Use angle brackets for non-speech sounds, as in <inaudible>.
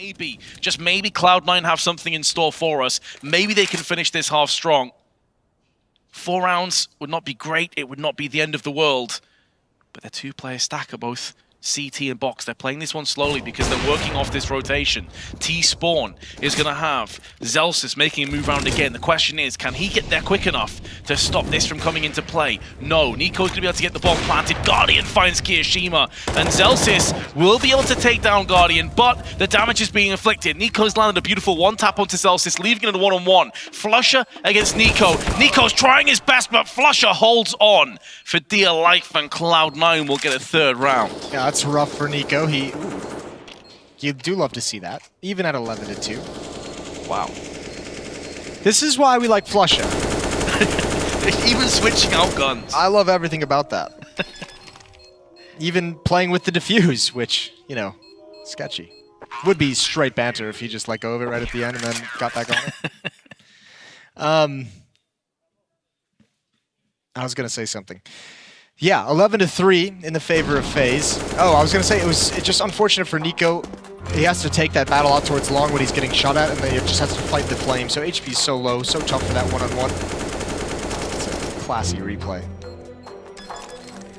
Maybe, just maybe Cloud9 have something in store for us. Maybe they can finish this half strong. Four rounds would not be great. It would not be the end of the world. But their two-player stack are both CT and Box. They're playing this one slowly because they're working off this rotation. T-Spawn is going to have Zellsis making a move around again. The question is, can he get there quick enough to stop this from coming into play? No. NiKo's going to be able to get the bomb planted. Guardian finds kioShiMa. And Zellsis will be able to take down Guardian, but the damage is being inflicted. NiKo's landed a beautiful one-tap onto Zellsis, leaving it a one-on-one. -on -one. Flusha against NiKo. NiKo's trying his best, but Flusha holds on for dear life, and Cloud9 will get a third round. Yeah, that's rough for NiKo. He, you do love to see that, even at 11 to 2. Wow. This is why we like Flusha. <laughs> even switching out guns. I love everything about that. <laughs> even playing with the defuse, which, you know, sketchy. Would be straight banter if he just let go of it right at the end and then got back on it. <laughs> um, I was going to say something. Yeah, 11 to 3 in the favor of FaZe. Oh, I was going to say it was just unfortunate for NiKo. He has to take that battle out towards long when he's getting shot at, and then he just has to fight the flame. So HP is so low, so tough for that one-on-one. -on -one. It's a classy replay.